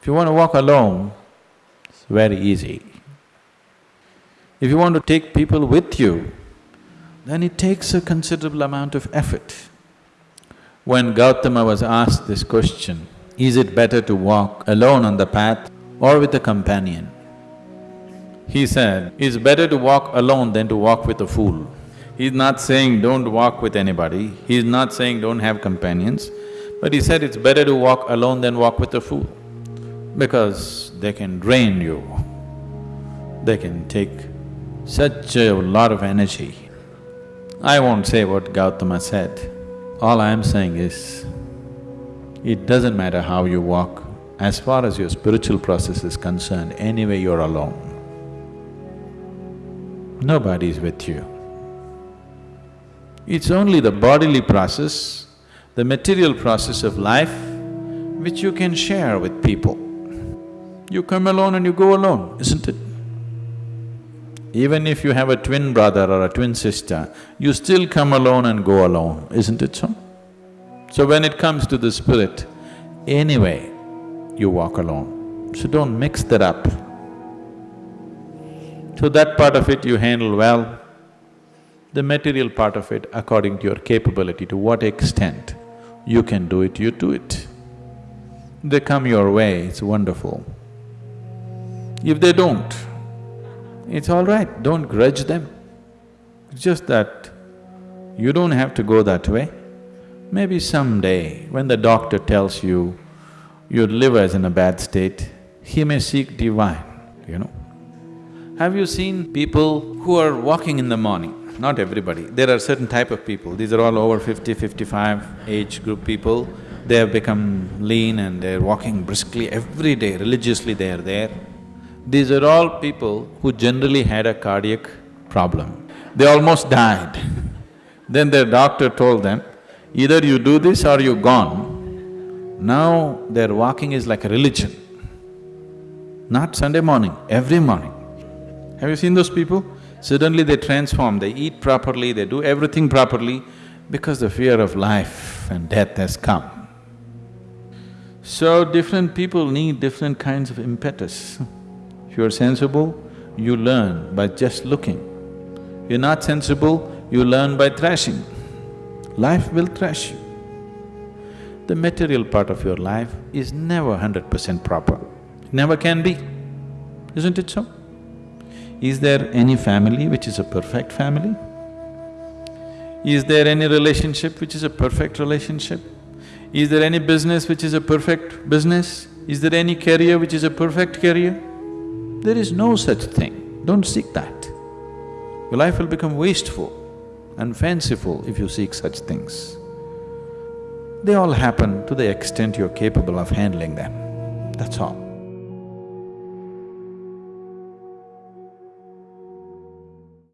If you want to walk alone, it's very easy. If you want to take people with you, then it takes a considerable amount of effort. When Gautama was asked this question, is it better to walk alone on the path or with a companion? He said, it's better to walk alone than to walk with a fool. He's not saying don't walk with anybody, he's not saying don't have companions, but he said it's better to walk alone than walk with a fool because they can drain you, they can take such a lot of energy. I won't say what Gautama said, all I am saying is, it doesn't matter how you walk, as far as your spiritual process is concerned, anyway you're alone. Nobody is with you. It's only the bodily process, the material process of life, which you can share with people. You come alone and you go alone, isn't it? Even if you have a twin brother or a twin sister, you still come alone and go alone, isn't it so? So when it comes to the spirit, anyway, you walk alone. So don't mix that up. So that part of it you handle well, the material part of it according to your capability, to what extent you can do it, you do it. They come your way, it's wonderful. If they don't, it's all right, don't grudge them. It's just that you don't have to go that way. Maybe someday, when the doctor tells you your liver is in a bad state, he may seek divine, you know. Have you seen people who are walking in the morning? Not everybody, there are certain type of people, these are all over 50, 55 age group people. They have become lean and they're walking briskly every day, religiously they are there. These are all people who generally had a cardiac problem. They almost died. then their doctor told them, either you do this or you're gone. Now their walking is like a religion. Not Sunday morning, every morning. Have you seen those people? Suddenly they transform, they eat properly, they do everything properly because the fear of life and death has come. So different people need different kinds of impetus. If you're sensible, you learn by just looking. You're not sensible, you learn by thrashing. Life will thrash you. The material part of your life is never hundred percent proper, never can be, isn't it so? Is there any family which is a perfect family? Is there any relationship which is a perfect relationship? Is there any business which is a perfect business? Is there any career which is a perfect career? There is no such thing, don't seek that. Your life will become wasteful and fanciful if you seek such things. They all happen to the extent you're capable of handling them, that's all.